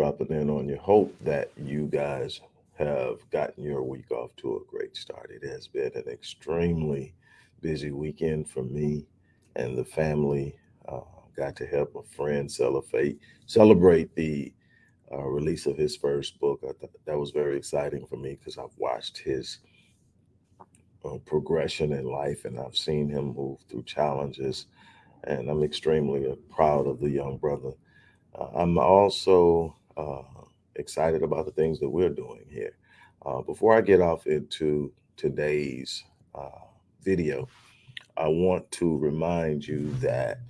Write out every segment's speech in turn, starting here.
dropping in on you. Hope that you guys have gotten your week off to a great start. It has been an extremely busy weekend for me and the family. Uh, got to help a friend celebrate celebrate the uh, release of his first book. I thought that was very exciting for me because I've watched his uh, progression in life and I've seen him move through challenges. And I'm extremely proud of the young brother. Uh, I'm also uh, excited about the things that we're doing here. Uh, before I get off into today's video, I want to remind you that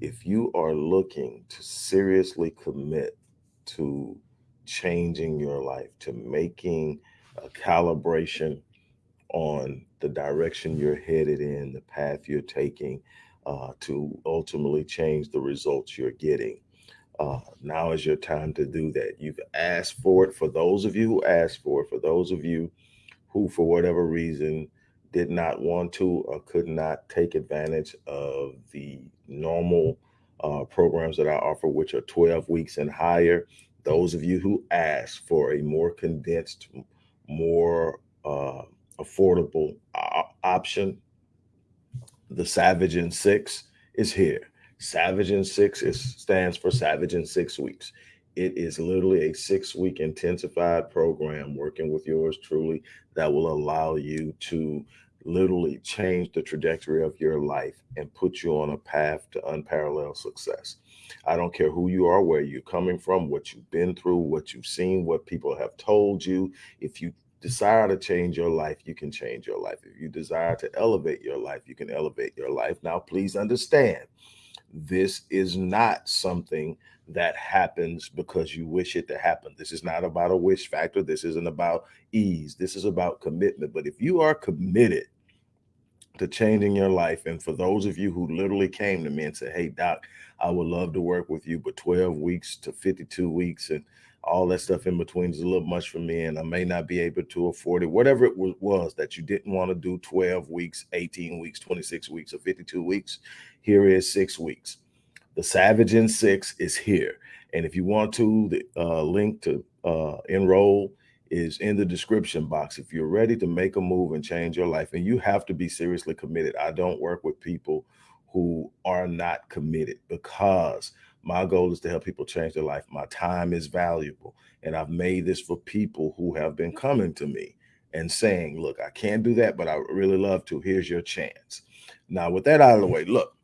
if you are looking to seriously commit to changing your life, to making a calibration on the direction you're headed in, the path you're taking, uh, to ultimately change the results you're getting. Uh, now is your time to do that. You've asked for it. For those of you who asked for it, for those of you who, for whatever reason, did not want to or could not take advantage of the normal uh, programs that I offer, which are 12 weeks and higher. Those of you who asked for a more condensed, more uh, affordable option, the Savage in Six is here. Savage in Six is, stands for Savage in Six Weeks. It is literally a six week intensified program working with yours truly that will allow you to literally change the trajectory of your life and put you on a path to unparalleled success. I don't care who you are, where you're coming from, what you've been through, what you've seen, what people have told you. If you desire to change your life, you can change your life. If you desire to elevate your life, you can elevate your life. Now, please understand, this is not something that happens because you wish it to happen. This is not about a wish factor. This isn't about ease. This is about commitment. But if you are committed to changing your life. And for those of you who literally came to me and said, Hey, Doc, I would love to work with you, but 12 weeks to 52 weeks and all that stuff in between is a little much for me, and I may not be able to afford it. Whatever it was that you didn't want to do 12 weeks, 18 weeks, 26 weeks, or 52 weeks, here is six weeks. The Savage in Six is here. And if you want to, the uh, link to uh, enroll is in the description box. If you're ready to make a move and change your life, and you have to be seriously committed. I don't work with people who are not committed because my goal is to help people change their life. My time is valuable. And I've made this for people who have been mm-hmm. coming to me and saying, look, I can't do that, but I really love to. Here's your chance. Now, with that out of the way, look,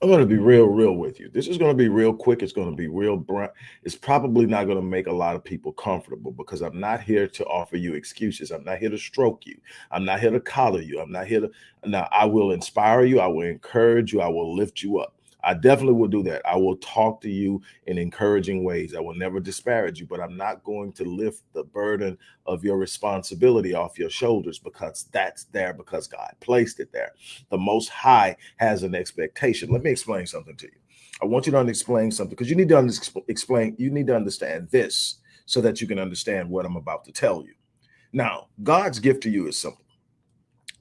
I'm going to be real, real with you. This is going to be real quick. It's going to be real. Brunt. It's probably not going to make a lot of people comfortable because I'm not here to offer you excuses. I'm not here to stroke you. I'm not here to collar you. I'm not here to. Now, I will inspire you. I will encourage you. I will lift you up. I definitely will do that. I will talk to you in encouraging ways. I will never disparage you, but I'm not going to lift the burden of your responsibility off your shoulders because that's there because God placed it there. The Most High has an expectation. Let me explain something to you. I want you to explain something because you need to explain, you need to understand this so that you can understand what I'm about to tell you. Now, God's gift to you is simple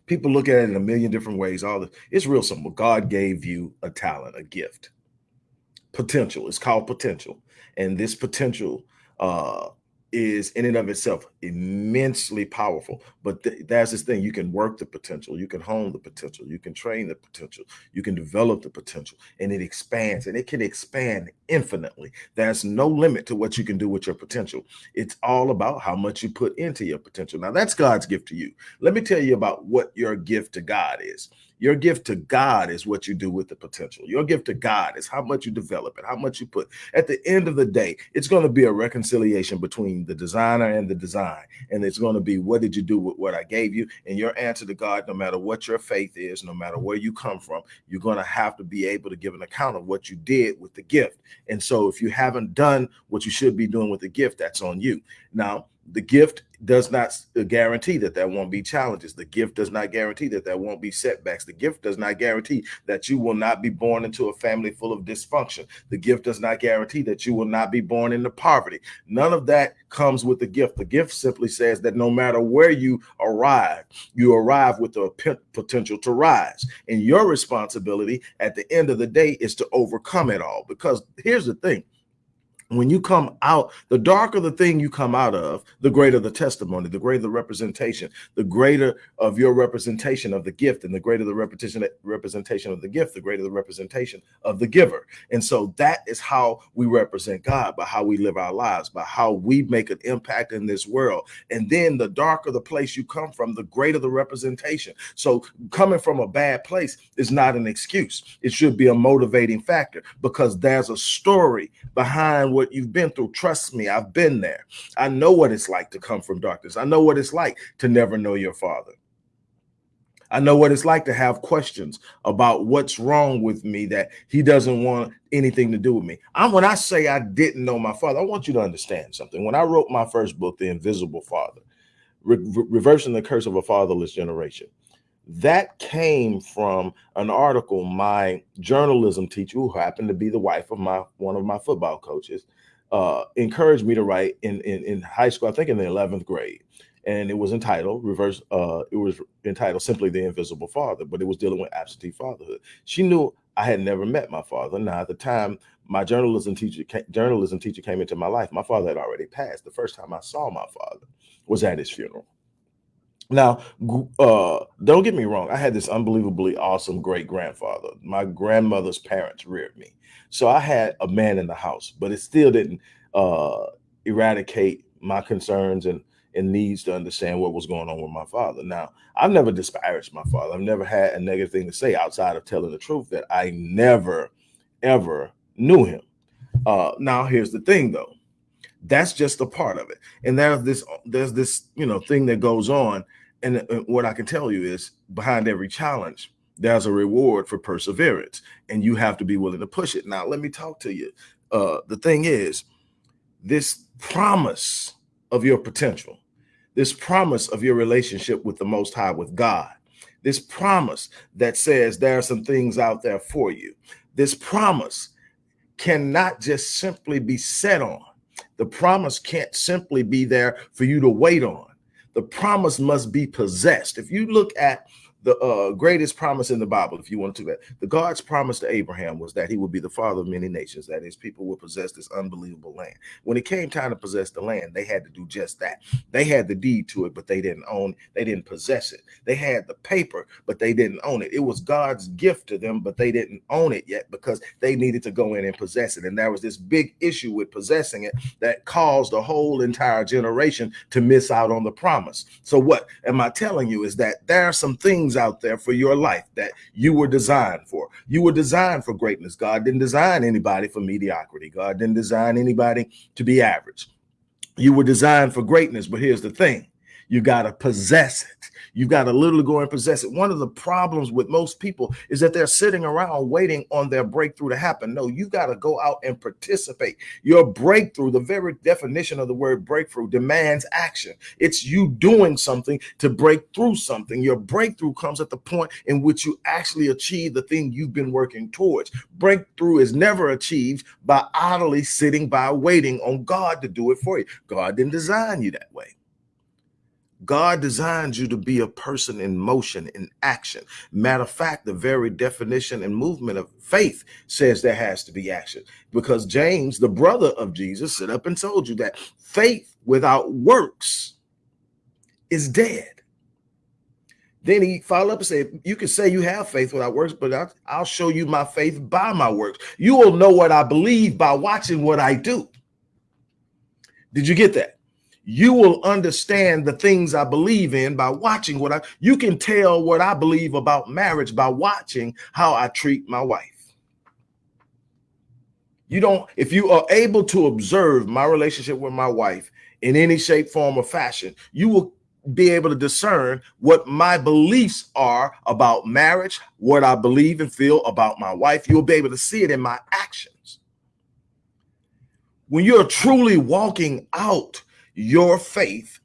people look at it in a million different ways. All the, it's real simple. God gave you a talent, a gift, potential. It's called potential, and this potential uh, is in and of itself immensely powerful. But th that's this thing, you can work the potential, you can hone the potential, you can train the potential, you can develop the potential, and it expands and it can expand infinitely. There's no limit to what you can do with your potential. It's all about how much you put into your potential. Now that's God's gift to you. Let me tell you about what your gift to God is. Your gift to God is what you do with the potential. Your gift to God is how much you develop it, how much you put. At the end of the day, it's going to be a reconciliation between the designer and the design. And it's going to be, what did you do with what I gave you? And your answer to God, no matter what your faith is, no matter where you come from, you're going to have to be able to give an account of what you did with the gift. And so if you haven't done what you should be doing with the gift, that's on you. Now, the gift does not uh, guarantee that there won't be challenges. The gift does not guarantee that there won't be setbacks. The gift does not guarantee that you will not be born into a family full of dysfunction. The gift does not guarantee that you will not be born into poverty. None of that comes with the gift. The gift simply says that no matter where you arrive, you arrive with the potential to rise. And your responsibility at the end of the day is to overcome it all. Because here's the thing when you come out, the darker the thing you come out of, the greater the testimony, the greater the representation, the greater of your representation of the gift, and the greater the repetition representation of the gift, the greater the representation of the giver. And so that is how we represent God, by how we live our lives, by how we make an impact in this world. And then the darker the place you come from, the greater the representation. So coming from a bad place is not an excuse. It should be a motivating factor because there's a story behind what you've been through. Trust me, I've been there. I know what it's like to come from darkness. I know what it's like to never know your father. I know what it's like to have questions about what's wrong with me that he doesn't want anything to do with me. I'm when I say I didn't know my father, I want you to understand something. When I wrote my first book, The Invisible Father, Re Reversing the Curse of a Fatherless Generation, that came from an article my journalism teacher who happened to be the wife of my one of my football coaches uh, encouraged me to write in, in in high school i think in the 11th grade. And it was entitled reverse uh it was entitled simply the invisible father but it was dealing with absentee fatherhood. She knew i had never met my father. Now at the time my journalism teacher journalism teacher came into my life. My father had already passed. The first time i saw my father was at his funeral now, uh, don't get me wrong. I had this unbelievably awesome great grandfather. My grandmother's parents reared me. So I had a man in the house, but it still didn't uh, eradicate my concerns and, and needs to understand what was going on with my father. Now, I've never disparaged my father. I've never had a negative thing to say outside of telling the truth that I never, ever knew him. Uh, now, here's the thing, though. That's just a part of it. And there's this, there's this, you know, thing that goes on and what I can tell you is behind every challenge, there's a reward for perseverance, and you have to be willing to push it. Now, let me talk to you. Uh, the thing is, this promise of your potential, this promise of your relationship with the Most High, with God, this promise that says there are some things out there for you, this promise cannot just simply be set on. The promise can't simply be there for you to wait on the promise must be possessed. If you look at the uh, greatest promise in the Bible, if you want to that. The God's promise to Abraham was that he would be the father of many nations, that his people would possess this unbelievable land. When it came time to possess the land, they had to do just that. They had the deed to it, but they didn't own, they didn't possess it. They had the paper, but they didn't own it. It was God's gift to them, but they didn't own it yet because they needed to go in and possess it. And there was this big issue with possessing it that caused the whole entire generation to miss out on the promise. So what am I telling you is that there are some things out there for your life that you were designed for. You were designed for greatness. God didn't design anybody for mediocrity. God didn't design anybody to be average. You were designed for greatness, but here's the thing. You got to possess it. You've got to literally go and possess it. One of the problems with most people is that they're sitting around waiting on their breakthrough to happen. No, you got to go out and participate. Your breakthrough, the very definition of the word breakthrough, demands action. It's you doing something to break through something. Your breakthrough comes at the point in which you actually achieve the thing you've been working towards. Breakthrough is never achieved by idly sitting by waiting on God to do it for you. God didn't design you that way. God designed you to be a person in motion, in action. Matter of fact, the very definition and movement of faith says there has to be action because James, the brother of Jesus, stood up and told you that faith without works is dead. Then he followed up and said, You can say you have faith without works, but I'll, I'll show you my faith by my works. You will know what I believe by watching what I do. Did you get that? You will understand the things I believe in by watching what I, you can tell what I believe about marriage by watching how I treat my wife. You don't, if you are able to observe my relationship with my wife in any shape, form, or fashion, you will be able to discern what my beliefs are about marriage, what I believe and feel about my wife. You'll be able to see it in my actions. When you're truly walking out your faith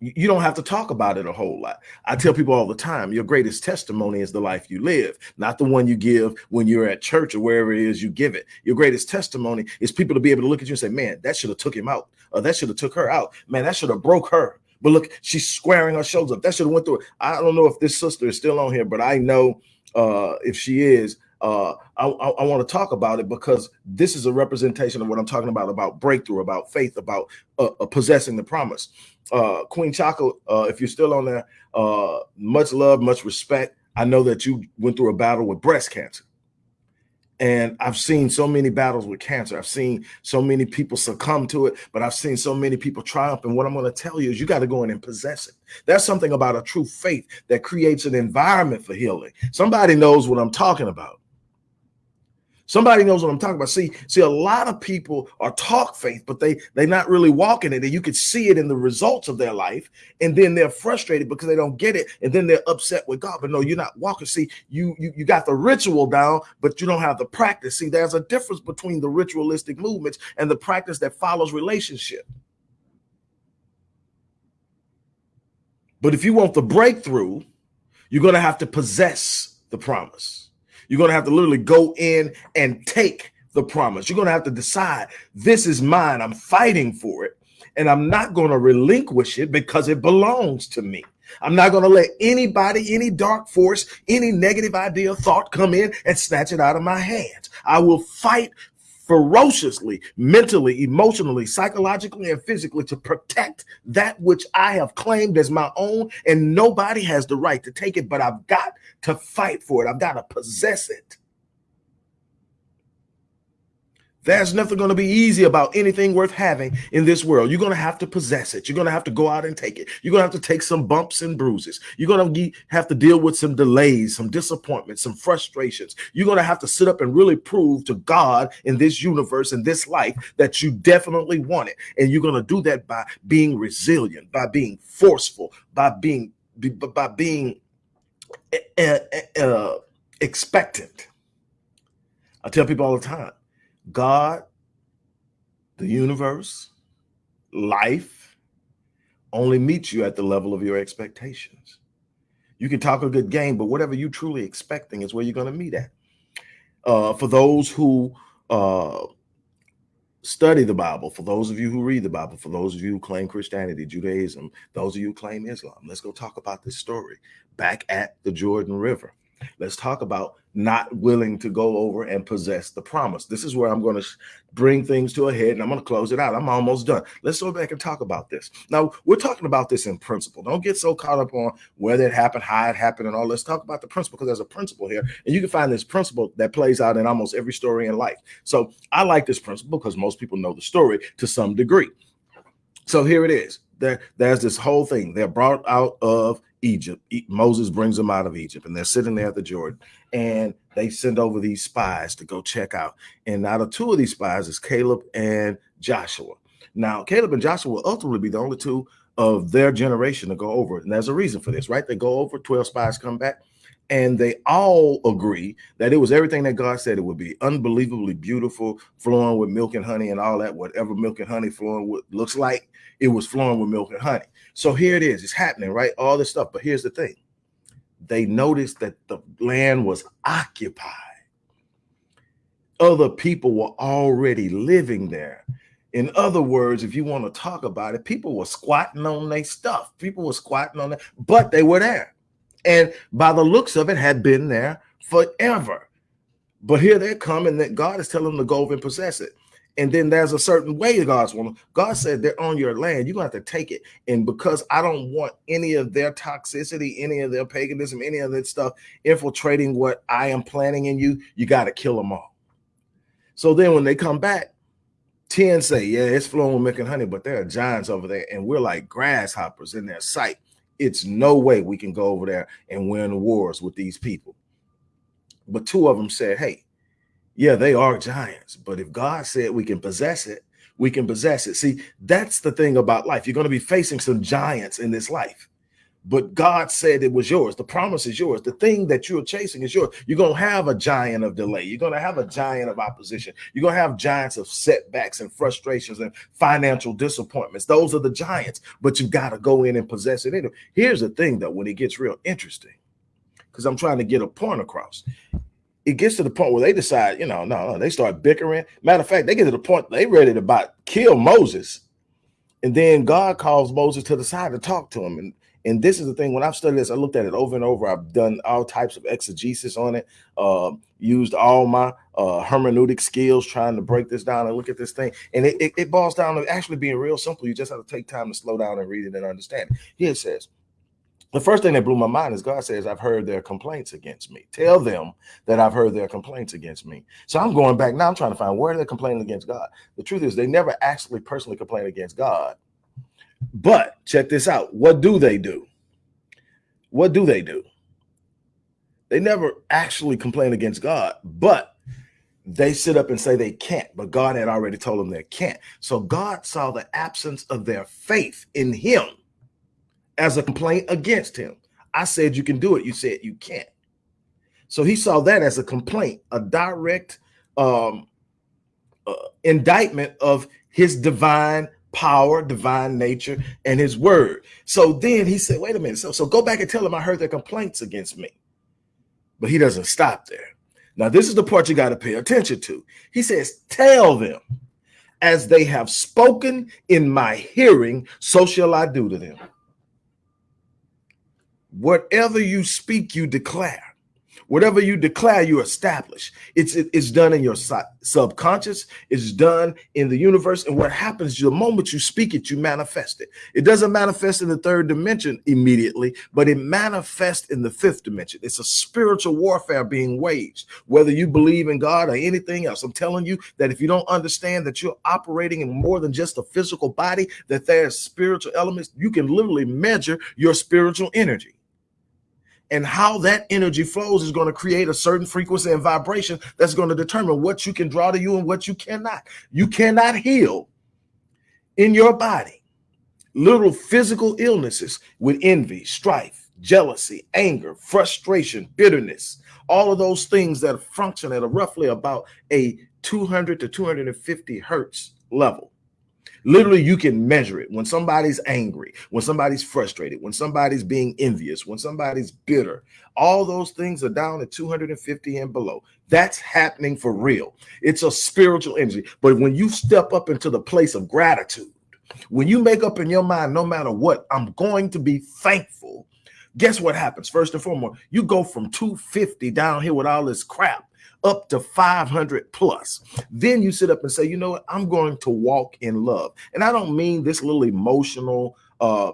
you don't have to talk about it a whole lot. I tell people all the time, your greatest testimony is the life you live, not the one you give when you're at church or wherever it is you give it. Your greatest testimony is people to be able to look at you and say, man, that should have took him out. Or that should have took her out. Man, that should have broke her. But look, she's squaring her shoulders up. That should have went through it. I don't know if this sister is still on here, but I know uh, if she is, uh, I, I, I want to talk about it because this is a representation of what I'm talking about about breakthrough, about faith, about uh, uh, possessing the promise. Uh, Queen Chaka, uh, if you're still on there, uh, much love, much respect. I know that you went through a battle with breast cancer. And I've seen so many battles with cancer. I've seen so many people succumb to it, but I've seen so many people triumph. And what I'm going to tell you is you got to go in and possess it. That's something about a true faith that creates an environment for healing. Somebody knows what I'm talking about. Somebody knows what I'm talking about. See, see, a lot of people are talk faith, but they they're not really walking it, and you can see it in the results of their life. And then they're frustrated because they don't get it, and then they're upset with God. But no, you're not walking. See, you you you got the ritual down, but you don't have the practice. See, there's a difference between the ritualistic movements and the practice that follows relationship. But if you want the breakthrough, you're going to have to possess the promise. You're going to have to literally go in and take the promise. You're going to have to decide this is mine. I'm fighting for it. And I'm not going to relinquish it because it belongs to me. I'm not going to let anybody, any dark force, any negative idea, thought come in and snatch it out of my hands. I will fight ferociously, mentally, emotionally, psychologically, and physically to protect that which I have claimed as my own, and nobody has the right to take it, but I've got to fight for it. I've got to possess it. There's nothing going to be easy about anything worth having in this world. You're going to have to possess it. You're going to have to go out and take it. You're going to have to take some bumps and bruises. You're going to have to deal with some delays, some disappointments, some frustrations. You're going to have to sit up and really prove to God in this universe, in this life, that you definitely want it. And you're going to do that by being resilient, by being forceful, by being by being uh, uh, expectant. I tell people all the time God, the universe, life only meets you at the level of your expectations. You can talk a good game, but whatever you truly expecting is where you're going to meet at. Uh, for those who uh, study the Bible, for those of you who read the Bible, for those of you who claim Christianity, Judaism, those of you who claim Islam, let's go talk about this story back at the Jordan River. Let's talk about not willing to go over and possess the promise. This is where I'm going to bring things to a head and I'm going to close it out. I'm almost done. Let's go back and talk about this. Now, we're talking about this in principle. Don't get so caught up on whether it happened, how it happened, and all. Let's talk about the principle because there's a principle here. And you can find this principle that plays out in almost every story in life. So I like this principle because most people know the story to some degree. So here it is. There, there's this whole thing. They're brought out of Egypt. Moses brings them out of Egypt, and they're sitting there at the Jordan, and they send over these spies to go check out. And out of two of these spies is Caleb and Joshua. Now, Caleb and Joshua will ultimately be the only two of their generation to go over. And there's a reason for this, right? They go over, 12 spies come back, and they all agree that it was everything that God said it would be unbelievably beautiful, flowing with milk and honey and all that, whatever milk and honey flowing with looks like, it was flowing with milk and honey. So here it is, it's happening, right? All this stuff. But here's the thing they noticed that the land was occupied. Other people were already living there. In other words, if you want to talk about it, people were squatting on their stuff. People were squatting on it, but they were there. And by the looks of it, had been there forever. But here they come, and that God is telling them to go over and possess it. And then there's a certain way God's want. God said they're on your land. You're gonna have to take it. And because I don't want any of their toxicity, any of their paganism, any of that stuff infiltrating what I am planning in you, you got to kill them all. So then when they come back, 10 say, Yeah, it's flowing with milk and honey, but there are giants over there, and we're like grasshoppers in their sight. It's no way we can go over there and win wars with these people. But two of them said, Hey, yeah, they are giants, but if God said we can possess it, we can possess it. See, that's the thing about life. You're going to be facing some giants in this life, but God said it was yours. The promise is yours. The thing that you're chasing is yours. You're going to have a giant of delay. You're going to have a giant of opposition. You're going to have giants of setbacks and frustrations and financial disappointments. Those are the giants, but you've got to go in and possess it. Here's the thing, though, when it gets real interesting, because I'm trying to get a point across it gets to the point where they decide, you know, no, no, they start bickering. Matter of fact, they get to the point they ready to about kill Moses. And then God calls Moses to the side to talk to him. And, And this is the thing, when I've studied this, I looked at it over and over. I've done all types of exegesis on it, uh, used all my uh, hermeneutic skills trying to break this down and look at this thing. And it, it, it boils down to actually being real simple. You just have to take time to slow down and read it and understand it. Here it says, the first thing that blew my mind is God says, I've heard their complaints against me. Tell them that I've heard their complaints against me. So I'm going back now. I'm trying to find where they're complaining against God. The truth is, they never actually personally complain against God. But check this out. What do they do? What do they do? They never actually complain against God, but they sit up and say they can't, but God had already told them they can't. So God saw the absence of their faith in him as a complaint against him. I said you can do it. You said you can't. So he saw that as a complaint, a direct um, uh, indictment of his divine power, divine nature, and his word. So then he said, wait a minute. So, so go back and tell him I heard their complaints against me. But he doesn't stop there. Now, this is the part you got to pay attention to. He says, tell them as they have spoken in my hearing, so shall I do to them. Whatever you speak, you declare. Whatever you declare, you establish. It's it, it's done in your subconscious. It's done in the universe. And what happens the moment you speak it, you manifest it. It doesn't manifest in the third dimension immediately, but it manifests in the fifth dimension. It's a spiritual warfare being waged, whether you believe in God or anything else. I'm telling you that if you don't understand that you're operating in more than just a physical body, that there's spiritual elements, you can literally measure your spiritual energy and how that energy flows is going to create a certain frequency and vibration that's going to determine what you can draw to you and what you cannot. You cannot heal in your body little physical illnesses with envy, strife, jealousy, anger, frustration, bitterness, all of those things that function at a roughly about a 200 to 250 hertz level. Literally, you can measure it when somebody's angry, when somebody's frustrated, when somebody's being envious, when somebody's bitter. All those things are down at 250 and below. That's happening for real. It's a spiritual energy. But when you step up into the place of gratitude, when you make up in your mind, no matter what, I'm going to be thankful. Guess what happens? First and foremost, you go from 250 down here with all this crap up to 500 plus. Then you sit up and say, you know what, I'm going to walk in love. And I don't mean this little emotional, uh,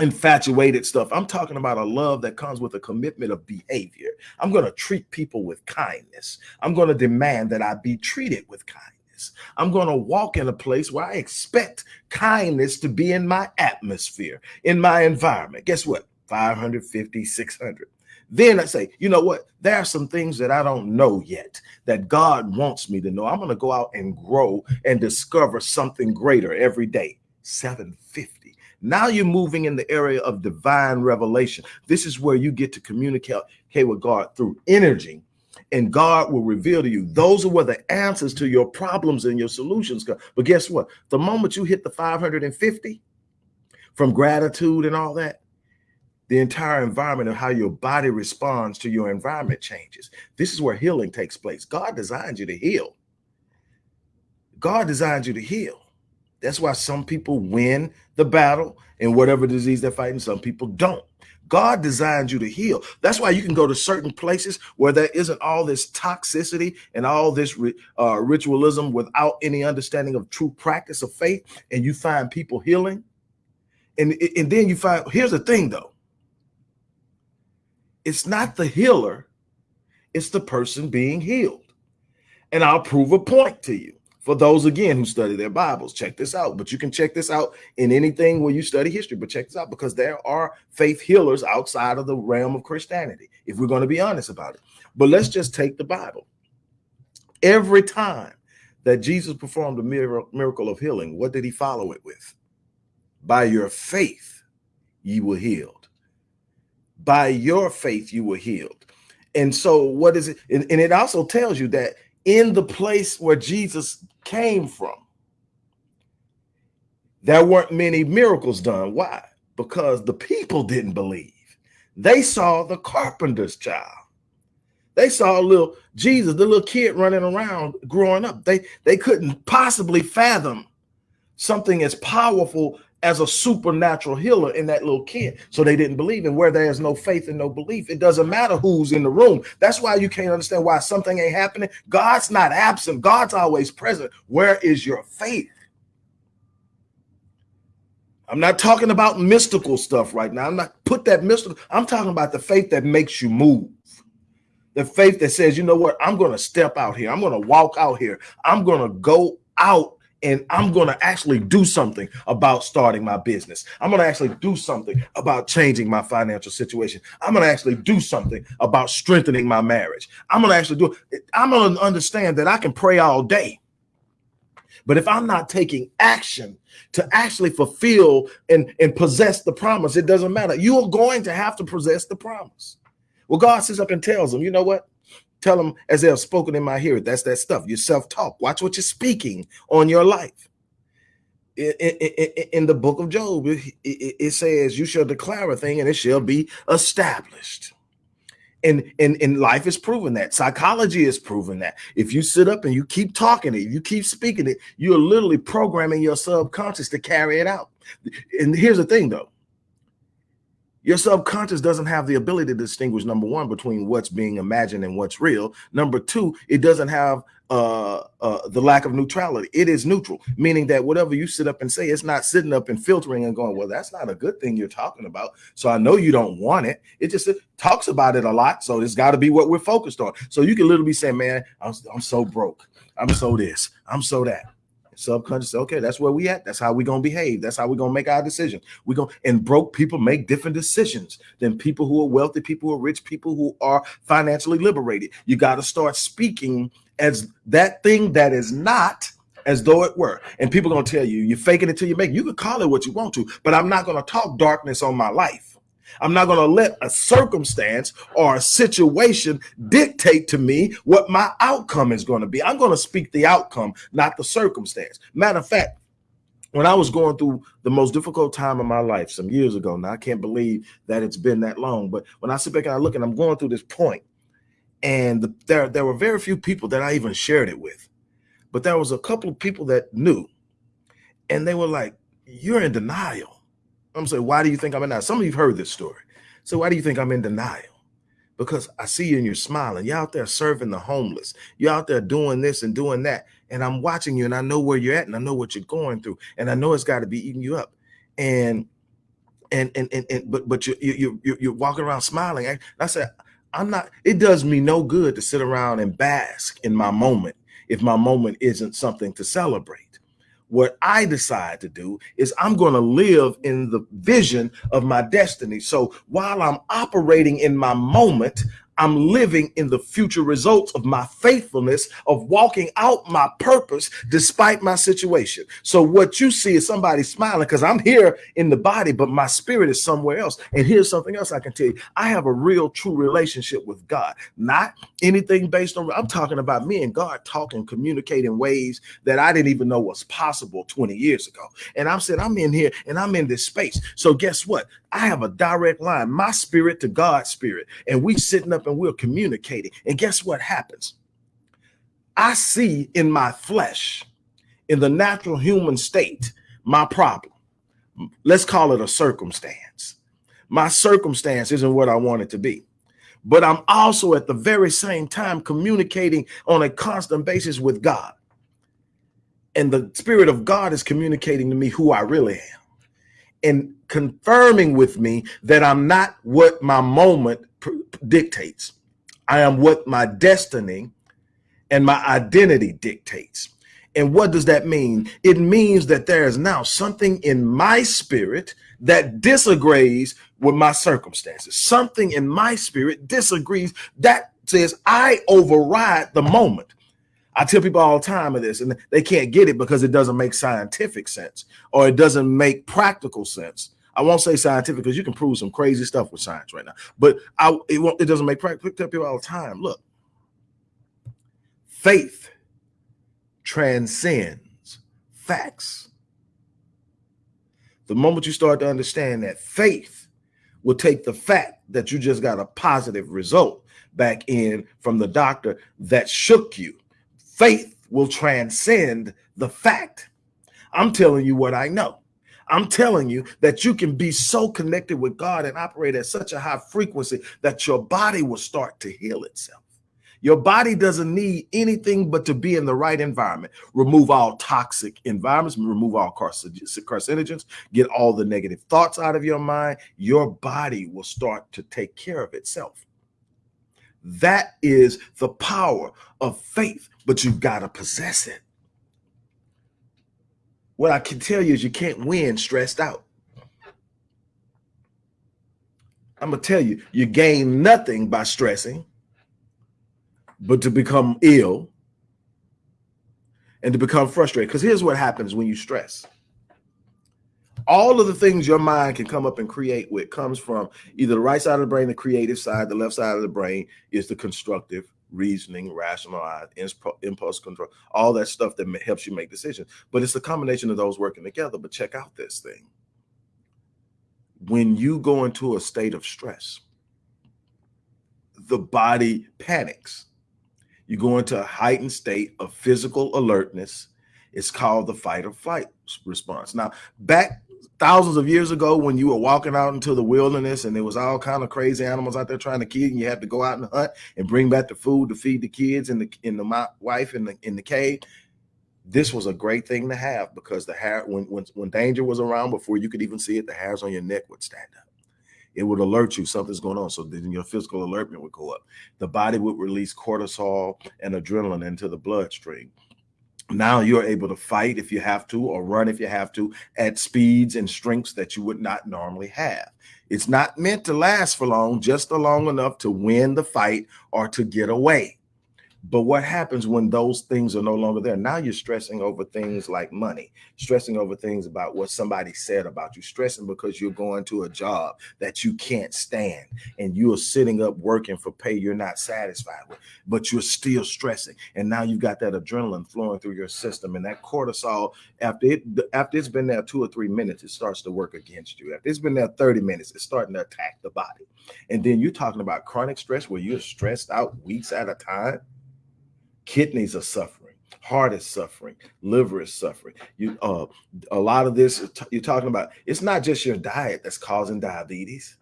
infatuated stuff. I'm talking about a love that comes with a commitment of behavior. I'm going to treat people with kindness. I'm going to demand that I be treated with kindness. I'm going to walk in a place where I expect kindness to be in my atmosphere, in my environment. Guess what? 550, 600. Then I say, you know what? There are some things that I don't know yet that God wants me to know. I'm going to go out and grow and discover something greater every day. 750. Now you're moving in the area of divine revelation. This is where you get to communicate with God through energy and God will reveal to you. Those are where the answers to your problems and your solutions come. But guess what? The moment you hit the 550 from gratitude and all that, the entire environment of how your body responds to your environment changes. This is where healing takes place. God designed you to heal. God designed you to heal. That's why some people win the battle in whatever disease they're fighting. Some people don't. God designed you to heal. That's why you can go to certain places where there isn't all this toxicity and all this uh, ritualism without any understanding of true practice of faith, and you find people healing. And, and then you find, here's the thing though, it's not the healer, it's the person being healed. And I'll prove a point to you. For those, again, who study their Bibles, check this out. But you can check this out in anything where you study history. But check this out because there are faith healers outside of the realm of Christianity, if we're going to be honest about it. But let's just take the Bible. Every time that Jesus performed a miracle of healing, what did he follow it with? By your faith, ye were healed by your faith you were healed. And so what is it? And, it also tells you that in the place where Jesus came from, there weren't many miracles done. Why? Because the people didn't believe. They saw the carpenter's child. They saw little Jesus, the little kid running around growing up. They they couldn't possibly fathom something as powerful as a supernatural healer in that little kid. So they didn't believe. And where there's no faith and no belief, it doesn't matter who's in the room. That's why you can't understand why something ain't happening. God's not absent, God's always present. Where is your faith? I'm not talking about mystical stuff right now. I'm not put that mystical. I'm talking about the faith that makes you move. The faith that says, you know what, I'm going to step out here. I'm going to walk out here. I'm going to go out and I'm going to actually do something about starting my business. I'm going to actually do something about changing my financial situation. I'm going to actually do something about strengthening my marriage. I'm going to actually do it. I'm going to understand that I can pray all day. But if I'm not taking action to actually fulfill and, and possess the promise, it doesn't matter. You are going to have to possess the promise. Well, God sits up and tells them, you know what? Tell them as they have spoken in my hearing. That's that stuff. Your self-talk. Watch what you're speaking on your life. In, in, in the book of Job, it, it says, you shall declare a thing and it shall be established. And, and, and life is proven that. Psychology is proven that. If you sit up and you keep talking it, you keep speaking it, you're literally programming your subconscious to carry it out. And here's the thing though, your subconscious doesn't have the ability to distinguish number one between what's being imagined and what's real. Number two, it doesn't have uh, uh, the lack of neutrality. It is neutral, meaning that whatever you sit up and say, it's not sitting up and filtering and going, well, that's not a good thing you're talking about. So I know you don't want it. It just it talks about it a lot. So it's got to be what we're focused on. So you can literally be saying, man, I'm, I'm so broke. I'm so this. I'm so that subconscious okay that's where we at. That's how we gonna behave. That's how we gonna make our decision we gonna and broke people make different decisions than people who are wealthy people who are rich people who are financially liberated. You got to start speaking as that thing that is not as though it were. And people gonna tell you you're faking it till you make you can call it what you want to but i'm not gonna talk darkness on my life I'm not going to let a circumstance or a situation dictate to me what my outcome is going to be. I'm going to speak the outcome, not the circumstance. Matter of fact, when I was going through the most difficult time of my life some years ago, now I can't believe that it's been that long, but when I sit back and I look and I'm going through this point, and the, there, there were very few people that I even shared it with, but there was a couple of people that knew, and they were like, you're in denial I'm saying, why do you think I'm in denial? Some of you've heard this story. So why do you think I'm in denial? Because I see you and you're smiling. You're out there serving the homeless. You're out there doing this and doing that. And I'm watching you and I know where you're at and I know what you're going through. And I know it's got to be eating you up. And and and and, and but but you you you you're walking around smiling. I, I said, I'm not, it does me no good to sit around and bask in my moment if my moment isn't something to celebrate what I decide to do is I'm going to live in the vision of my destiny. So while I'm operating in my moment, I'm living in the future results of my faithfulness of walking out my purpose despite my situation. So what you see is somebody smiling because I'm here in the body, but my spirit is somewhere else. And here's something else I can tell you. I have a real true relationship with God, not anything based on, I'm talking about me and God talking, communicating ways that I didn't even know was possible 20 years ago. And I'm saying, I'm in here and I'm in this space. So guess what? I have a direct line, my spirit to God's spirit. And we sitting up and we're communicating. And guess what happens? I see in my flesh, in the natural human state, my problem. Let's call it a circumstance. My circumstance isn't what I want it to be. But I'm also at the very same time communicating on a constant basis with God. And the Spirit of God is communicating to me who I really am and confirming with me that I'm not what my moment dictates. I am what my destiny and my identity dictates. And what does that mean? It means that there is now something in my spirit that disagrees with my circumstances. Something in my spirit disagrees that says I override the moment. I tell people all the time of this and they can't get it because it doesn't make scientific sense or it doesn't make practical sense. I won't say scientific because you can prove some crazy stuff with science right now, but I, it, won't, it doesn't make practical. Tell people all the time, look, faith transcends facts. The moment you start to understand that faith will take the fact that you just got a positive result back in from the doctor that shook you. Faith will transcend the fact. I'm telling you what I know. I'm telling you that you can be so connected with God and operate at such a high frequency that your body will start to heal itself. Your body doesn't need anything but to be in the right environment. Remove all toxic environments, remove all carcinogens, get all the negative thoughts out of your mind. Your body will start to take care of itself. That is the power of faith, but you've got to possess it. What I can tell you is you can't win stressed out. I'm going to tell you, you gain nothing by stressing but to become ill and to become frustrated. Because here's what happens when you stress. All of the things your mind can come up and create with comes from either the right side of the brain, the creative side, the left side of the brain is the constructive, reasoning, rationalize, impulse control, all that stuff that helps you make decisions. But it's a combination of those working together. But check out this thing. When you go into a state of stress, the body panics you go into a heightened state of physical alertness. It's called the fight or flight response. Now, back thousands of years ago when you were walking out into the wilderness and there was all kind of crazy animals out there trying to kill you and you had to go out and hunt and bring back the food to feed the kids and the in the wife in the in the cave this was a great thing to have because the hair when when when danger was around before you could even see it the hairs on your neck would stand up it would alert you something's going on. So then your physical alertment would go up. The body would release cortisol and adrenaline into the bloodstream. Now you're able to fight if you have to or run if you have to at speeds and strengths that you would not normally have. It's not meant to last for long, just long enough to win the fight or to get away. But what happens when those things are no longer there? Now you're stressing over things like money, stressing over things about what somebody said about you, stressing because you're going to a job that you can't stand and you're sitting up working for pay you're not satisfied with, but you're still stressing. And now you've got that adrenaline flowing through your system and that cortisol, after it after it's been there two or three minutes, it starts to work against you. After it's been there 30 minutes, it's starting to attack the body. And then you're talking about chronic stress where you're stressed out weeks at a time kidneys are suffering heart is suffering liver is suffering. You uh a lot of this you're talking about it's not just your diet that's causing diabetes.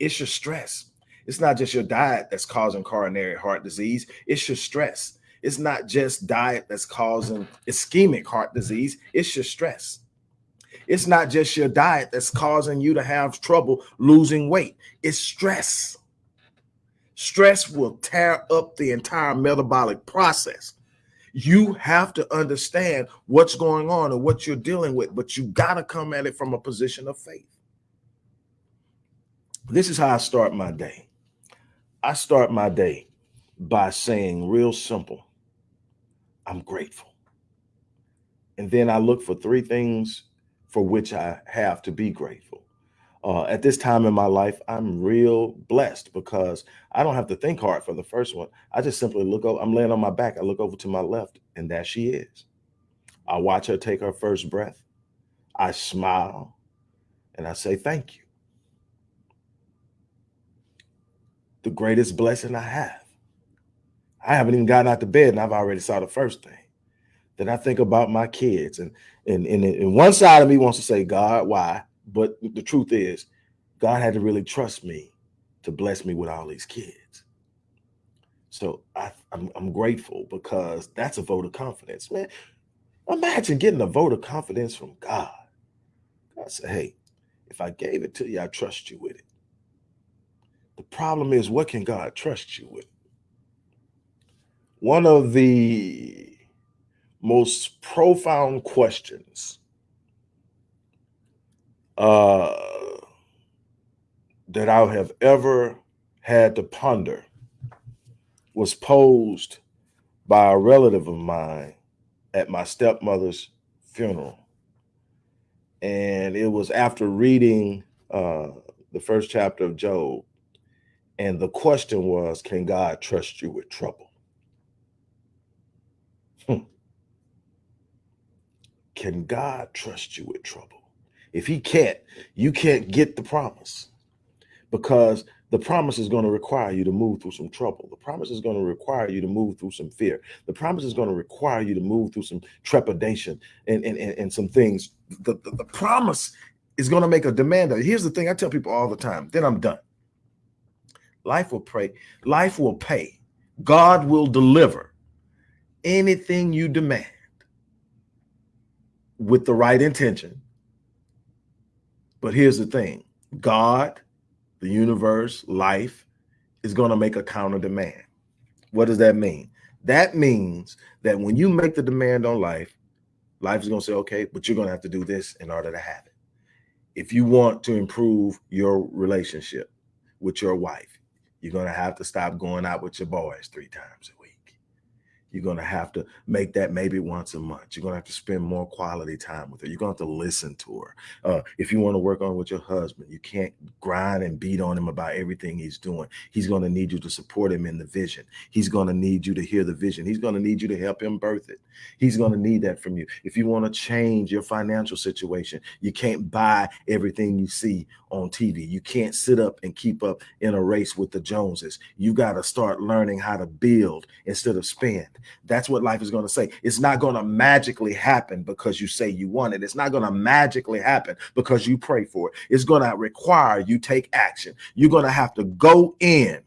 It's your stress. It's not just your diet that's causing coronary heart disease. It's your stress. It's not just diet that's causing ischemic heart disease. It's your stress. It's not just your diet that's causing you to have trouble losing weight. It's stress Stress will tear up the entire metabolic process. You have to understand what's going on and what you're dealing with, but you got to come at it from a position of faith. This is how I start my day. I start my day by saying, real simple, I'm grateful. And then I look for three things for which I have to be grateful uh, at this time in my life, I'm real blessed because I don't have to think hard for the first one. I just simply look over, I'm laying on my back. I look over to my left, and there she is. I watch her take her first breath. I smile and I say, Thank you. The greatest blessing I have. I haven't even gotten out to bed and I've already saw the first thing. Then I think about my kids, and and, and, and one side of me wants to say, God, why? But the truth is, God had to really trust me to bless me with all these kids. So I, I'm, I'm grateful because that's a vote of confidence, man. Imagine getting a vote of confidence from God. God said, hey, if I gave it to you, I trust you with it. The problem is, what can God trust you with? One of the most profound questions uh, that I have ever had to ponder was posed by a relative of mine at my stepmother's funeral. And it was after reading uh, the first chapter of Job. And the question was, can God trust you with trouble? Hmm. Can God trust you with trouble? If he can't, you can't get the promise because the promise is going to require you to move through some trouble. The promise is going to require you to move through some fear. The promise is going to require you to move through some trepidation and, and, and, and some things. The, the, the promise is going to make a demand. Here's the thing I tell people all the time, then I'm done. Life will pray, life will pay. God will deliver anything you demand with the right intention. But here's the thing God the universe, life is going to make a counter demand. What does that mean? That means that when you make the demand on life, life is going to say, okay, but you're going to have to do this in order to have it. If you want to improve your relationship with your wife, you're going to have to stop going out with your boys three times a week. You're going to have to make that maybe once a month. You're going to have to spend more quality time with her. You're going to have to listen to her. Uh, if you want to work on with your husband, you can't grind and beat on him about everything he's doing. He's going to need you to support him in the vision. He's going to need you to hear the vision. He's going to need you to help him birth it. He's going to need that from you. If you want to change your financial situation, you can't buy everything you see on TV. You can't sit up and keep up in a race with the Joneses. You got to start learning how to build instead of spend. That's what life is going to say. It's not going to magically happen because you say you want it. It's not going to magically happen because you pray for it. It's going to require you take action. You're going to have to go in.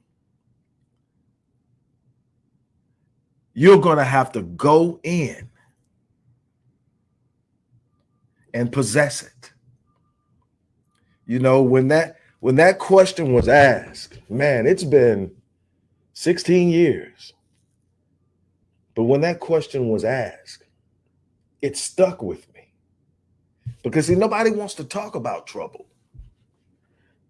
You're going to have to go in and possess it. You know, when that when that question was asked, man, it's been 16 years. But when that question was asked, it stuck with me. Because see, nobody wants to talk about trouble.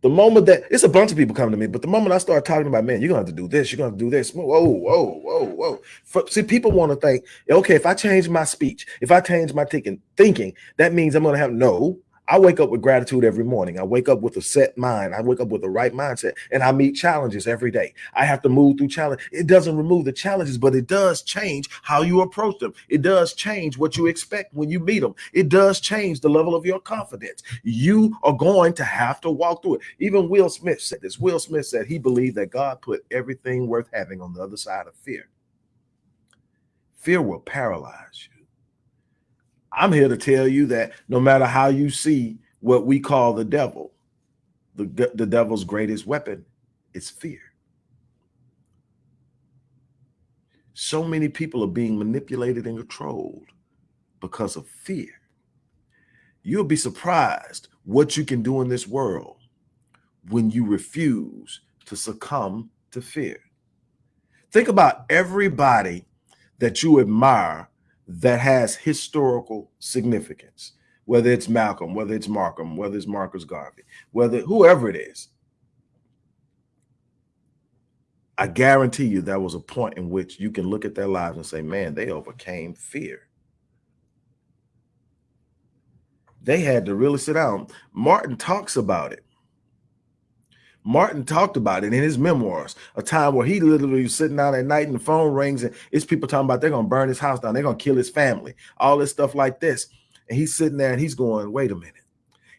The moment that it's a bunch of people coming to me, but the moment I start talking about, man, you're gonna have to do this, you're gonna have to do this. Whoa, whoa, whoa, whoa. For, see, people want to think, okay, if I change my speech, if I change my thinking, thinking, that means I'm gonna have no. I wake up with gratitude every morning. I wake up with a set mind. I wake up with the right mindset and I meet challenges every day. I have to move through challenge. It doesn't remove the challenges, but it does change how you approach them. It does change what you expect when you meet them. It does change the level of your confidence. You are going to have to walk through it. Even Will Smith said this. Will Smith said he believed that God put everything worth having on the other side of fear. Fear will paralyze you. I'm here to tell you that no matter how you see what we call the devil, the, the devil's greatest weapon is fear. So many people are being manipulated and controlled because of fear. You'll be surprised what you can do in this world when you refuse to succumb to fear. Think about everybody that you admire that has historical significance, whether it's Malcolm, whether it's Markham, whether it's Marcus Garvey, whether whoever it is. I guarantee you there was a point in which you can look at their lives and say, man, they overcame fear. They had to really sit down. Martin talks about it. Martin talked about it in his memoirs, a time where he literally was sitting down at night and the phone rings and it's people talking about they're going to burn his house down. They're going to kill his family, all this stuff like this. And he's sitting there and he's going, wait a minute.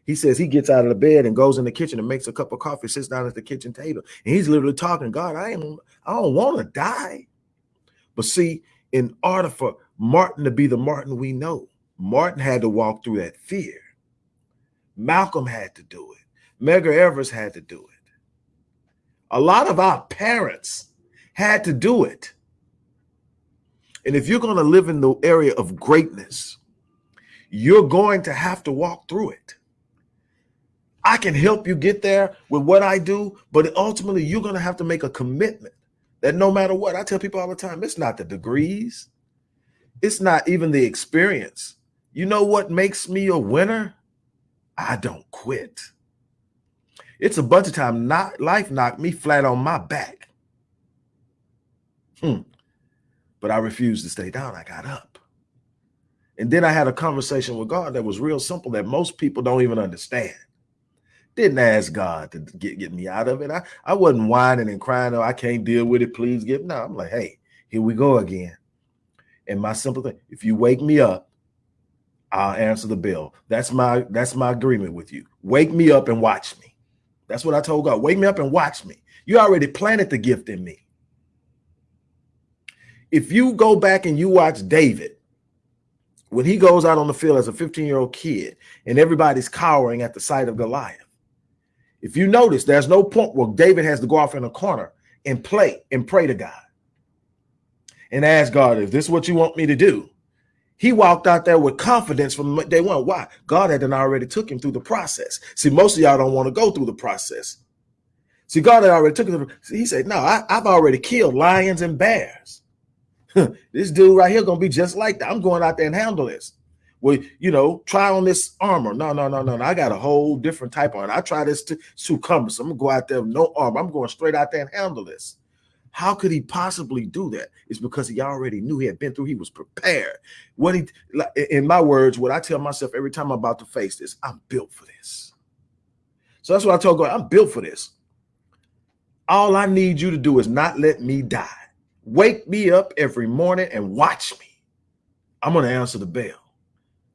He says he gets out of the bed and goes in the kitchen and makes a cup of coffee, sits down at the kitchen table. And he's literally talking, God, I am I don't want to die. But see, in order for Martin to be the Martin we know, Martin had to walk through that fear. Malcolm had to do it. Medgar Evers had to do it. A lot of our parents had to do it. And if you're going to live in the area of greatness, you're going to have to walk through it. I can help you get there with what I do, but ultimately you're going to have to make a commitment that no matter what, I tell people all the time, it's not the degrees, it's not even the experience. You know what makes me a winner? I don't quit. It's a bunch of time not life knocked me flat on my back. Hmm. But I refused to stay down. I got up. And then I had a conversation with God that was real simple that most people don't even understand. Didn't ask God to get, get me out of it. I, I wasn't whining and crying, oh, I can't deal with it. Please give. No, I'm like, hey, here we go again. And my simple thing, if you wake me up, I'll answer the bill. That's my that's my agreement with you. Wake me up and watch me. That's what I told God. Wake me up and watch me. You already planted the gift in me. If you go back and you watch David, when he goes out on the field as a 15 year old kid and everybody's cowering at the sight of Goliath, if you notice, there's no point where David has to go off in a corner and play and pray to God and ask God, if this is what you want me to do. He walked out there with confidence from day one. Why? God hadn't already took him through the process. See, most of y'all don't want to go through the process. See, God had already took him. He said, no, I, I've already killed lions and bears. this dude right here gonna be just like that. I'm going out there and handle this. Well, you know, try on this armor. No, no, no, no, no. I got a whole different type on. I try this too, too cumbersome. I'm gonna go out there with no armor. I'm going straight out there and handle this. How could he possibly do that? It's because he already knew he had been through. He was prepared. What he, in my words, what I tell myself every time I'm about to face this, I'm built for this. So that's what I told God. I'm built for this. All I need you to do is not let me die. Wake me up every morning and watch me. I'm going to answer the bell.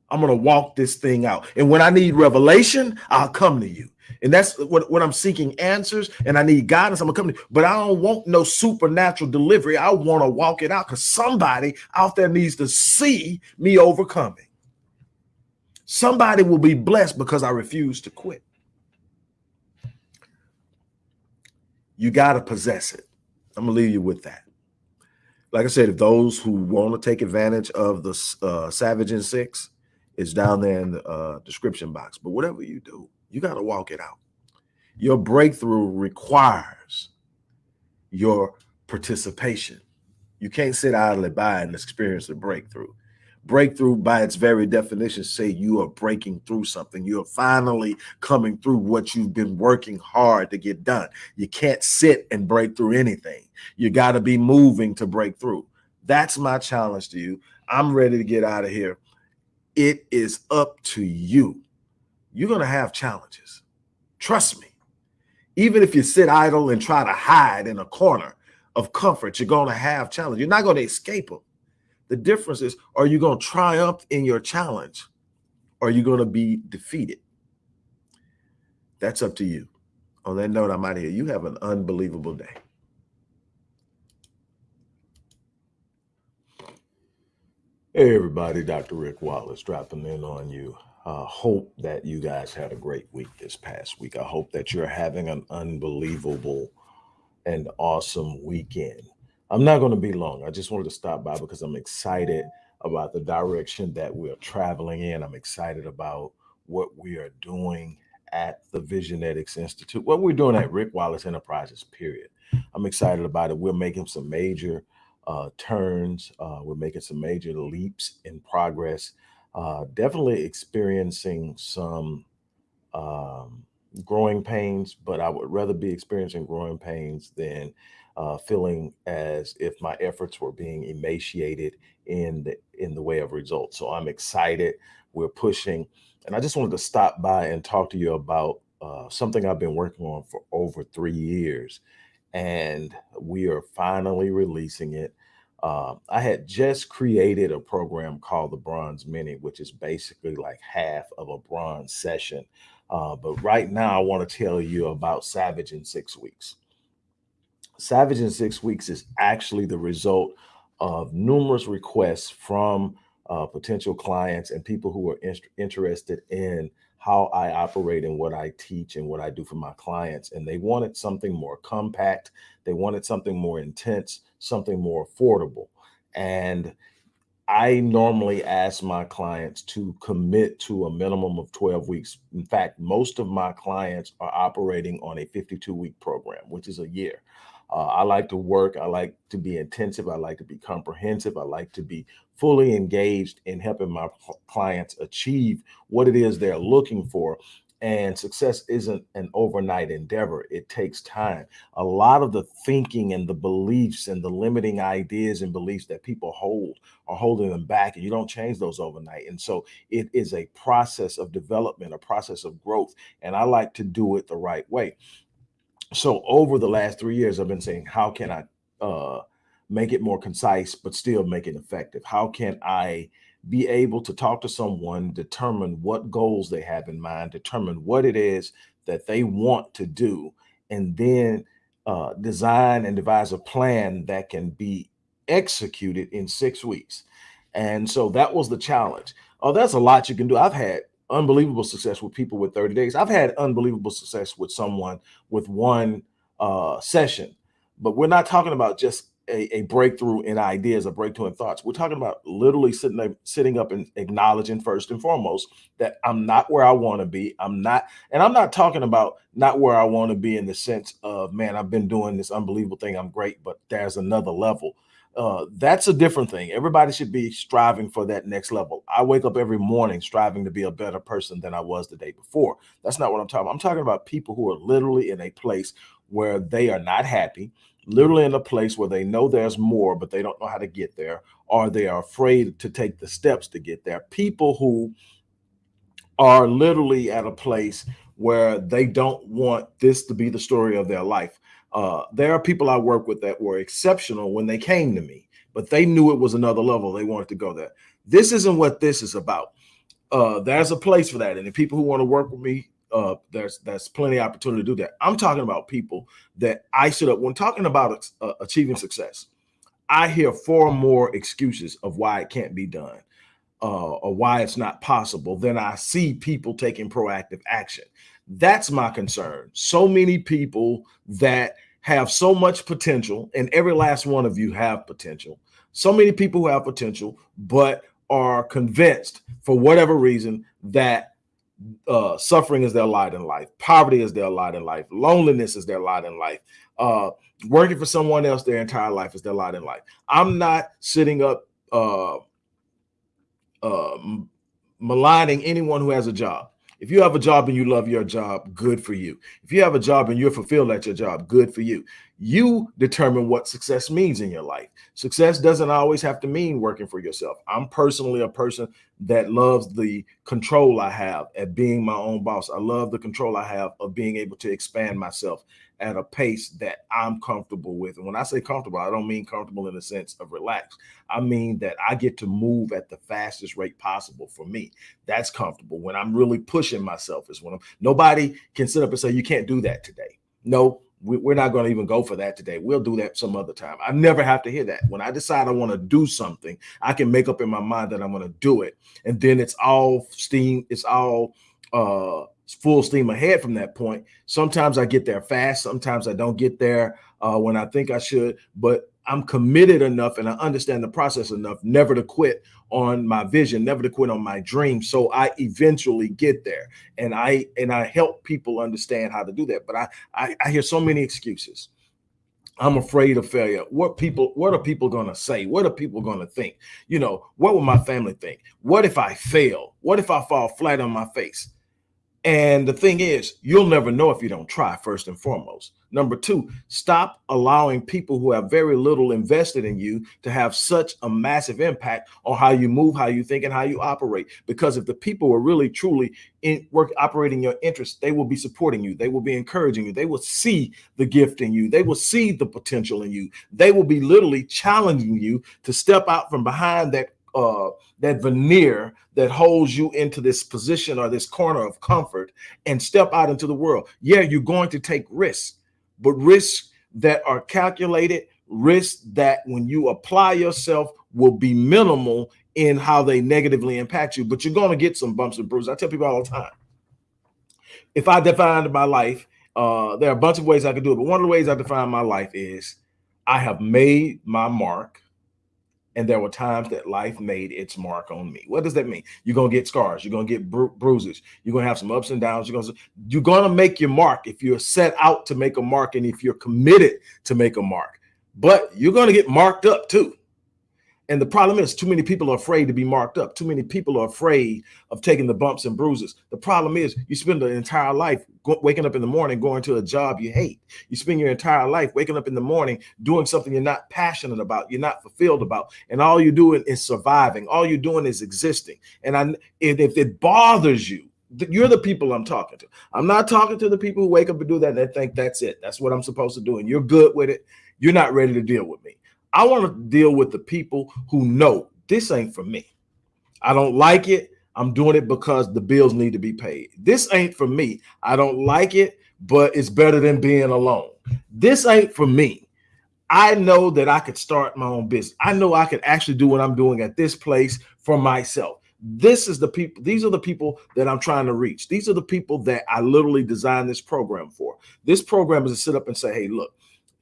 I'm going to walk this thing out. And when I need revelation, I'll come to you. And that's what, what I'm seeking answers and I need guidance. I'm to you. But I don't want no supernatural delivery. I want to walk it out because somebody out there needs to see me overcoming. Somebody will be blessed because I refuse to quit. You got to possess it. I'm gonna leave you with that like I said, if those who want to take advantage of the uh, Savage in Six, it's down there in the uh, description box. But whatever you do, you got to walk it out. Your breakthrough requires your participation. You can't sit idly by and experience a breakthrough. Breakthrough, by its very definition, say you are breaking through something. You are finally coming through what you've been working hard to get done. You can't sit and break through anything. You got to be moving to break through. That's my challenge to you. I'm ready to get out of here. It is up to you. You're going to have challenges. Trust me. Even if you sit idle and try to hide in a corner of comfort, you're going to have challenges. You're not going to escape them. The difference is, are you going to triumph in your challenge? Or are you going to be defeated? That's up to you. On that note, I'm out of here. You have an unbelievable day. Hey, everybody, Dr. Rick Wallace dropping in on you. Uh, hope that you guys had a great week this past week. I hope that you're having an unbelievable and awesome weekend. I'm not going to be long. I just wanted to stop by because I'm excited about the direction that we're traveling in. I'm excited about what we are doing at the Visionetics Institute, what we're doing at Rick Wallace Enterprises, period. I'm excited about it. We're making some major uh, turns. Uh, we're making some major leaps in progress. Uh, definitely experiencing some um, growing pains, but I would rather be experiencing growing pains than uh, feeling as if my efforts were being emaciated in the in the way of results. So I'm excited. We're pushing, and I just wanted to stop by and talk to you about uh, something I've been working on for over three years, and we are finally releasing it. Uh, I had just created a program called the Bronze Mini, which is basically like half of a bronze session. Uh, but right now, I want to tell you about Savage in Six Weeks. Savage in Six Weeks is actually the result of numerous requests from uh, potential clients and people who are in interested in how I operate and what I teach and what I do for my clients. And they wanted something more compact. They wanted something more intense, something more affordable. And I normally ask my clients to commit to a minimum of 12 weeks. In fact, most of my clients are operating on a 52 week program, which is a year. Uh, I like to work. I like to be intensive. I like to be comprehensive. I like to be fully engaged in helping my clients achieve what it is they're looking for. And success isn't an overnight endeavor. It takes time. A lot of the thinking and the beliefs and the limiting ideas and beliefs that people hold are holding them back, and you don't change those overnight. And so it is a process of development, a process of growth. And I like to do it the right way so over the last three years, I've been saying, how can I uh, make it more concise, but still make it effective? How can I be able to talk to someone, determine what goals they have in mind, determine what it is that they want to do, and then uh, design and devise a plan that can be executed in six weeks. And so that was the challenge. Oh, that's a lot you can do. I've had unbelievable success with people with 30 days. I've had unbelievable success with someone with one uh, session, but we're not talking about just a, a, breakthrough in ideas, a breakthrough in thoughts. We're talking about literally sitting there, sitting up and acknowledging first and foremost that I'm not where I want to be. I'm not, and I'm not talking about not where I want to be in the sense of, man, I've been doing this unbelievable thing. I'm great, but there's another level. Uh, that's a different thing. Everybody should be striving for that next level. I wake up every morning striving to be a better person than I was the day before. That's not what I'm talking about. I'm talking about people who are literally in a place where they are not happy literally in a place where they know there's more, but they don't know how to get there, or they are afraid to take the steps to get there. People who are literally at a place where they don't want this to be the story of their life. Uh, there are people I work with that were exceptional when they came to me, but they knew it was another level. They wanted to go there. This isn't what this is about. Uh, there's a place for that. And the people who want to work with me, uh, there's there's plenty of opportunity to do that. I'm talking about people that I should have when talking about uh, achieving success. I hear far more excuses of why it can't be done uh, or why it's not possible than I see people taking proactive action. That's my concern. So many people that have so much potential, and every last one of you have potential. So many people who have potential, but are convinced for whatever reason that uh, suffering is their lot in life, poverty is their lot in life, loneliness is their lot in life, uh, working for someone else their entire life is their lot in life. I'm not sitting up uh, uh, maligning anyone who has a job. If you have a job and you love your job, good for you. If you have a job and you're fulfilled at your job, good for you. You determine what success means in your life. Success doesn't always have to mean working for yourself. I'm personally a person that loves the control I have at being my own boss. I love the control I have of being able to expand myself at a pace that I'm comfortable with. And when I say comfortable, I don't mean comfortable in the sense of relaxed. I mean that I get to move at the fastest rate possible for me. That's comfortable. When I'm really pushing myself is when I'm, nobody can sit up and say, you can't do that today. No, we, are not going to even go for that today. We'll do that some other time. I never have to hear that. When I decide I want to do something, I can make up in my mind that I'm going to do it. And then it's all steam. It's all uh full steam ahead from that point. Sometimes I get there fast. Sometimes I don't get there uh, when I think I should, but I'm committed enough and I understand the process enough never to quit on my vision, never to quit on my dream. So I eventually get there and I and I help people understand how to do that. But I I, I hear so many excuses. I'm afraid of failure. What people, what are people going to say? What are people going to think? You know, what will my family think? What if I fail? What if I fall flat on my face? And the thing is, you'll never know if you don't try, first and foremost. Number two, stop allowing people who have very little invested in you to have such a massive impact on how you move, how you think, and how you operate. Because if the people are really truly in work operating your interests, they will be supporting you, they will be encouraging you, they will see the gift in you, they will see the potential in you, they will be literally challenging you to step out from behind that uh, that veneer that holds you into this position or this corner of comfort and step out into the world. Yeah, you're going to take risks, but risks that are calculated, risks that when you apply yourself will be minimal in how they negatively impact you, but you're going to get some bumps and bruises. I tell people all the time, if I defined my life, uh, there are a bunch of ways I could do it, but one of the ways I define my life is I have made my mark and there were times that life made its mark on me. What does that mean? You're gonna get scars. You're gonna get bru bruises. You're gonna have some ups and downs. You're gonna you're gonna make your mark if you're set out to make a mark and if you're committed to make a mark. But you're gonna get marked up too. And the problem is too many people are afraid to be marked up. Too many people are afraid of taking the bumps and bruises. The problem is you spend the entire life waking up in the morning, going to a job you hate. You spend your entire life waking up in the morning, doing something you're not passionate about, you're not fulfilled about. And all you're doing is surviving. All you're doing is existing. And I, if it bothers you, you're the people I'm talking to. I'm not talking to the people who wake up and do that and they think that's it. That's what I'm supposed to do. And you're good with it. You're not ready to deal with me. I want to deal with the people who know this ain't for me. I don't like it. I'm doing it because the bills need to be paid. This ain't for me. I don't like it, but it's better than being alone. This ain't for me. I know that I could start my own business. I know I could actually do what I'm doing at this place for myself. This is the people, these are the people that I'm trying to reach. These are the people that I literally designed this program for. This program is to sit up and say, hey, look,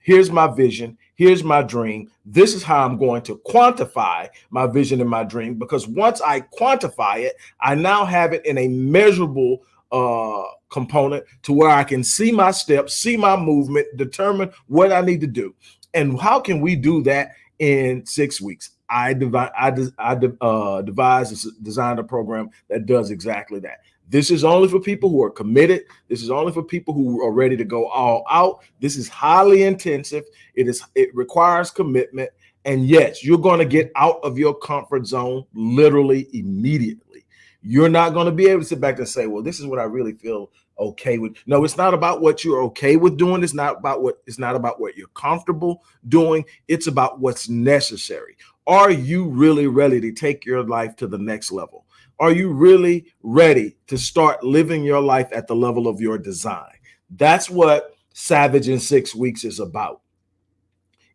here's my vision, here's my dream. This is how I'm going to quantify my vision and my dream. Because once I quantify it, I now have it in a measurable uh, component to where I can see my steps, see my movement, determine what I need to do. And how can we do that in six weeks? I divide, I, I uh, devised, designed a program that does exactly that. This is only for people who are committed. This is only for people who are ready to go all out. This is highly intensive. It is, it requires commitment. And yes, you're going to get out of your comfort zone literally immediately. You're not going to be able to sit back and say, well, this is what I really feel okay with. No, it's not about what you're okay with doing. It's not about what it's not about what you're comfortable doing. It's about what's necessary. Are you really ready to take your life to the next level? Are you really ready to start living your life at the level of your design? That's what Savage in Six Weeks is about.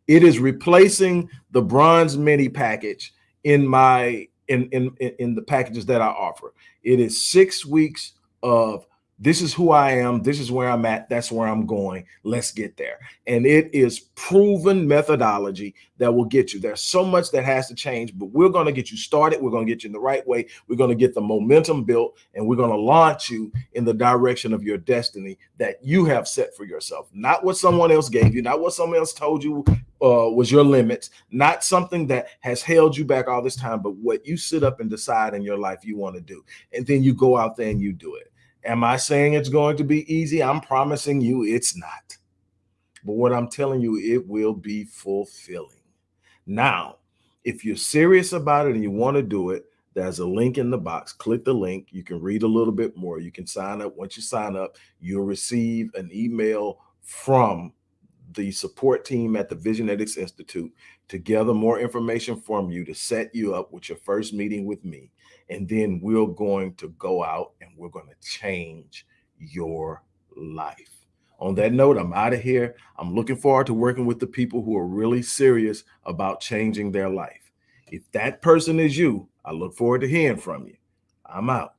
It is replacing the bronze mini package in my in in in the packages that I offer. It is six weeks of this is who I am. This is where I'm at. That's where I'm going. Let's get there. And it is proven methodology that will get you. There's so much that has to change, but we're going to get you started. We're going to get you in the right way. We're going to get the momentum built and we're going to launch you in the direction of your destiny that you have set for yourself. Not what someone else gave you, not what someone else told you uh, was your limits, not something that has held you back all this time, but what you sit up and decide in your life you want to do. And then you go out there and you do it. Am I saying it's going to be easy? I'm promising you it's not. But what I'm telling you, it will be fulfilling. Now, if you're serious about it and you want to do it, there's a link in the box. Click the link. You can read a little bit more. You can sign up. Once you sign up, you'll receive an email from the support team at the Visionetics Institute to gather more information from you to set you up with your first meeting with me. And then we're going to go out and we're going to change your life. On that note, I'm out of here. I'm looking forward to working with the people who are really serious about changing their life. If that person is you, I look forward to hearing from you. I'm out.